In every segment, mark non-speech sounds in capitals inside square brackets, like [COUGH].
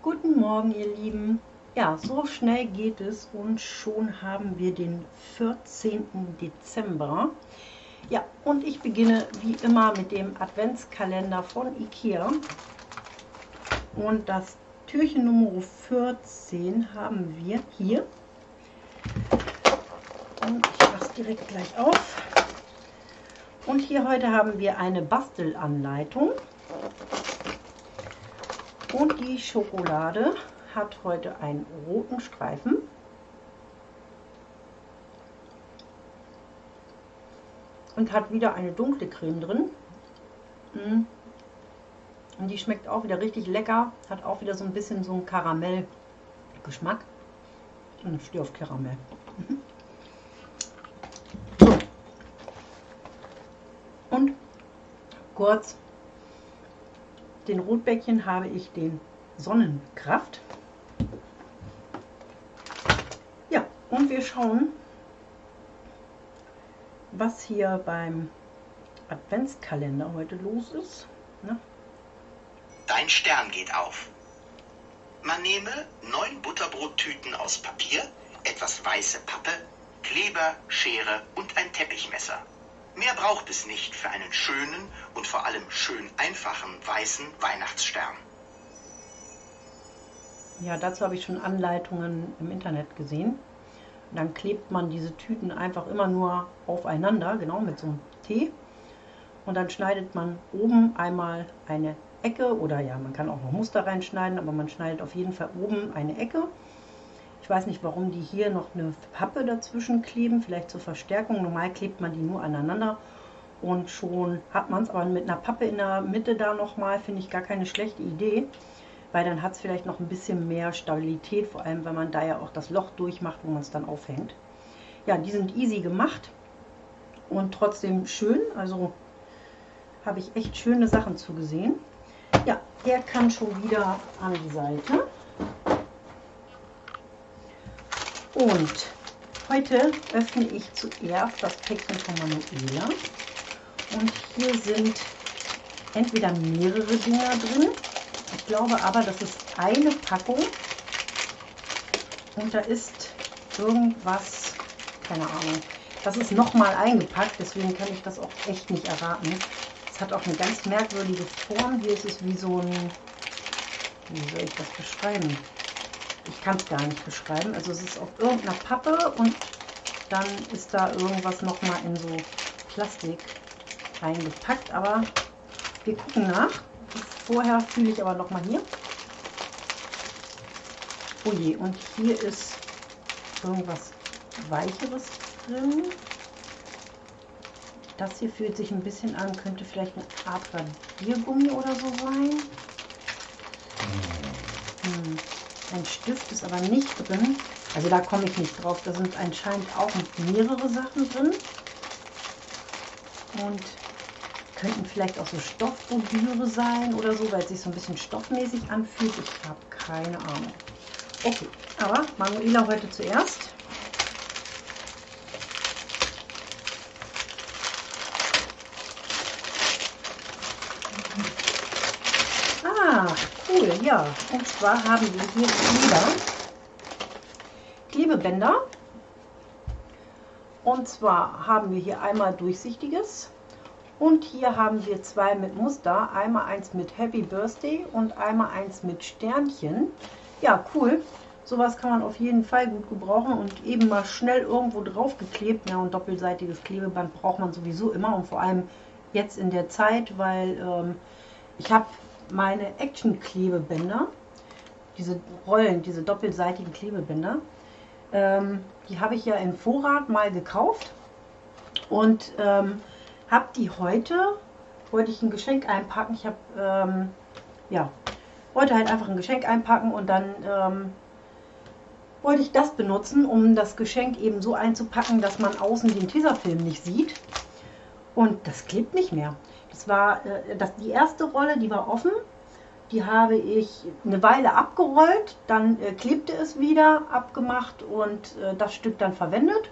Guten Morgen, ihr Lieben. Ja, so schnell geht es und schon haben wir den 14. Dezember. Ja, und ich beginne wie immer mit dem Adventskalender von Ikea. Und das Türchen Nummer 14 haben wir hier. Und ich mache es direkt gleich auf. Und hier heute haben wir eine Bastelanleitung. Und die Schokolade hat heute einen roten Streifen. Und hat wieder eine dunkle Creme drin. Mm. Und die schmeckt auch wieder richtig lecker. Hat auch wieder so ein bisschen so einen Karamellgeschmack. Und ich stehe auf Karamell. Und kurz den Rotbäckchen habe ich den Sonnenkraft. Ja, und wir schauen, was hier beim Adventskalender heute los ist. Ne? Dein Stern geht auf. Man nehme neun Butterbrottüten aus Papier, etwas weiße Pappe, Kleber, Schere und ein Teppichmesser. Mehr braucht es nicht für einen schönen und vor allem schön einfachen weißen Weihnachtsstern. Ja, dazu habe ich schon Anleitungen im Internet gesehen. dann klebt man diese Tüten einfach immer nur aufeinander, genau mit so einem T. Und dann schneidet man oben einmal eine Ecke oder ja, man kann auch noch Muster reinschneiden, aber man schneidet auf jeden Fall oben eine Ecke ich weiß nicht, warum die hier noch eine Pappe dazwischen kleben, vielleicht zur Verstärkung. Normal klebt man die nur aneinander und schon hat man es. Aber mit einer Pappe in der Mitte da nochmal finde ich gar keine schlechte Idee, weil dann hat es vielleicht noch ein bisschen mehr Stabilität, vor allem wenn man da ja auch das Loch durchmacht, wo man es dann aufhängt. Ja, die sind easy gemacht und trotzdem schön. Also habe ich echt schöne Sachen zugesehen. Ja, der kann schon wieder an die Seite. Und heute öffne ich zuerst das Päckchen von Manuela. Und hier sind entweder mehrere Dinger drin. Ich glaube aber, das ist eine Packung. Und da ist irgendwas, keine Ahnung. Das ist nochmal eingepackt, deswegen kann ich das auch echt nicht erraten. Es hat auch eine ganz merkwürdige Form. Hier ist es wie so ein, wie soll ich das beschreiben? Ich kann es gar nicht beschreiben. Also es ist auf irgendeiner Pappe und dann ist da irgendwas nochmal in so Plastik eingepackt. Aber wir gucken nach. Vorher fühle ich aber nochmal hier. Oh je, und hier ist irgendwas Weicheres drin. Das hier fühlt sich ein bisschen an, könnte vielleicht eine Art Radiergummi oder so sein. Hm. Ein Stift ist aber nicht drin. Also da komme ich nicht drauf. Da sind anscheinend auch mehrere Sachen drin. Und könnten vielleicht auch so Stoffbobüre sein oder so, weil es sich so ein bisschen stoffmäßig anfühlt. Ich habe keine Ahnung. Okay, aber Manuela heute zuerst. Cool, ja. Und zwar haben wir hier Kleber, Klebebänder. Und zwar haben wir hier einmal durchsichtiges und hier haben wir zwei mit Muster. Einmal eins mit Happy Birthday und einmal eins mit Sternchen. Ja, cool. Sowas kann man auf jeden Fall gut gebrauchen und eben mal schnell irgendwo drauf geklebt. Ja, und doppelseitiges Klebeband braucht man sowieso immer und vor allem jetzt in der Zeit, weil ähm, ich habe meine Action-Klebebänder, diese Rollen, diese doppelseitigen Klebebänder, ähm, die habe ich ja im Vorrat mal gekauft und ähm, habe die heute, wollte ich ein Geschenk einpacken. Ich habe, ähm, ja, wollte halt einfach ein Geschenk einpacken und dann ähm, wollte ich das benutzen, um das Geschenk eben so einzupacken, dass man außen den Tesafilm nicht sieht. Und das klebt nicht mehr. Das war äh, das, die erste Rolle, die war offen. Die habe ich eine Weile abgerollt, dann äh, klebte es wieder, abgemacht und äh, das Stück dann verwendet.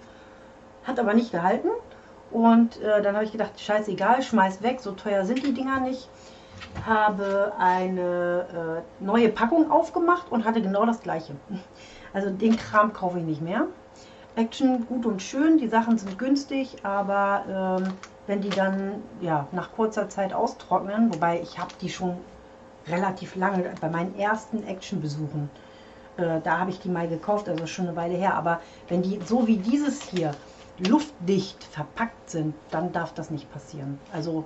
Hat aber nicht gehalten. Und äh, dann habe ich gedacht, scheißegal, schmeiß weg, so teuer sind die Dinger nicht. habe eine äh, neue Packung aufgemacht und hatte genau das gleiche. [LAUGHS] Also den Kram kaufe ich nicht mehr. Action gut und schön, die Sachen sind günstig, aber ähm, wenn die dann ja, nach kurzer Zeit austrocknen, wobei ich habe die schon relativ lange bei meinen ersten Action-Besuchen, äh, da habe ich die mal gekauft, also schon eine Weile her, aber wenn die so wie dieses hier luftdicht verpackt sind, dann darf das nicht passieren. Also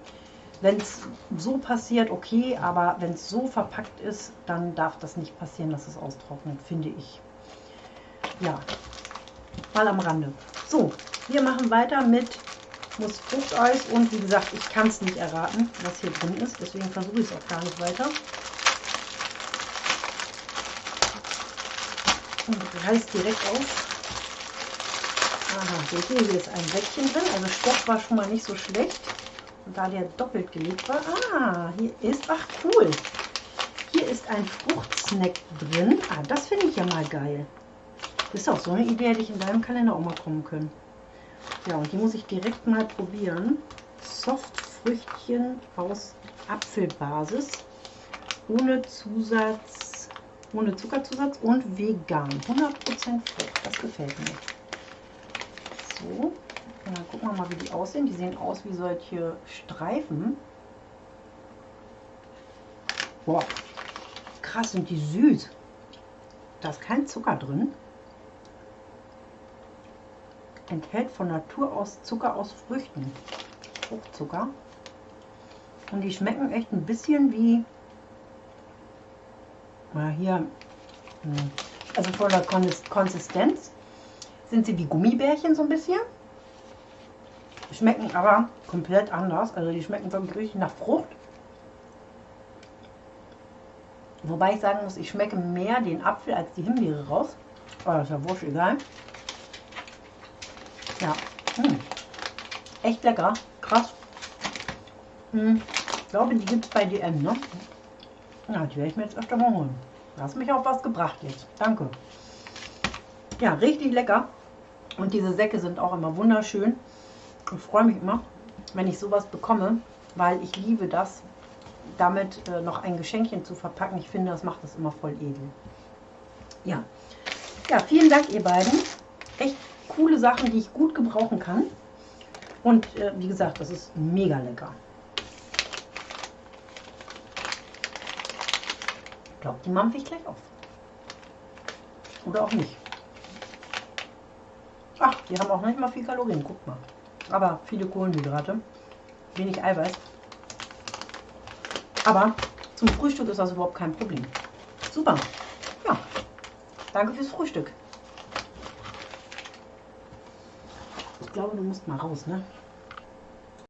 wenn es so passiert, okay, aber wenn es so verpackt ist, dann darf das nicht passieren, dass es austrocknet, finde ich. Ja, mal am Rande. So, wir machen weiter mit Nuss Fruchteis und wie gesagt, ich kann es nicht erraten, was hier drin ist, deswegen versuche ich es auch gar nicht weiter. Und reißt direkt auf. Aha, seht ihr, hier ist ein Säckchen drin, also Stoff war schon mal nicht so schlecht. Und da der doppelt gelegt war, ah, hier ist, ach cool, hier ist ein Fruchtsnack drin. Ah, das finde ich ja mal geil. Das ist auch so eine Idee, hätte ich in deinem Kalender auch mal kommen können. Ja, und die muss ich direkt mal probieren. Softfrüchtchen aus Apfelbasis. Ohne Zusatz, ohne Zuckerzusatz und vegan. 100% Frucht. Das gefällt mir. So, und dann gucken wir mal, wie die aussehen. Die sehen aus wie solche Streifen. Boah, krass, sind die süß. Da ist kein Zucker drin enthält von Natur aus Zucker aus Früchten. Fruchtzucker. Und die schmecken echt ein bisschen wie, mal hier, hm, also von der Konsistenz sind sie wie Gummibärchen so ein bisschen. Schmecken aber komplett anders. Also die schmecken wirklich richtig nach Frucht. Wobei ich sagen muss, ich schmecke mehr den Apfel als die Himbeere raus. Aber das ist ja wurscht egal. Ja. Hm. Echt lecker. Krass. Hm. Ich glaube, die gibt es bei DM, ne? Ja, die werde ich mir jetzt öfter mal holen. Du hast mich auf was gebracht jetzt. Danke. Ja, richtig lecker. Und diese Säcke sind auch immer wunderschön. Ich freue mich immer, wenn ich sowas bekomme, weil ich liebe das, damit äh, noch ein Geschenkchen zu verpacken. Ich finde, das macht das immer voll edel. Ja. Ja, vielen Dank, ihr beiden. Echt coole Sachen, die ich gut gebrauchen kann. Und äh, wie gesagt, das ist mega lecker. Ich glaube, die mampfe ich gleich auf. Oder auch nicht. Ach, die haben auch nicht mal viel Kalorien, guck mal. Aber viele Kohlenhydrate, wenig Eiweiß. Aber zum Frühstück ist das überhaupt kein Problem. Super. Ja, danke fürs Frühstück. Ich glaube, du musst mal raus, ne?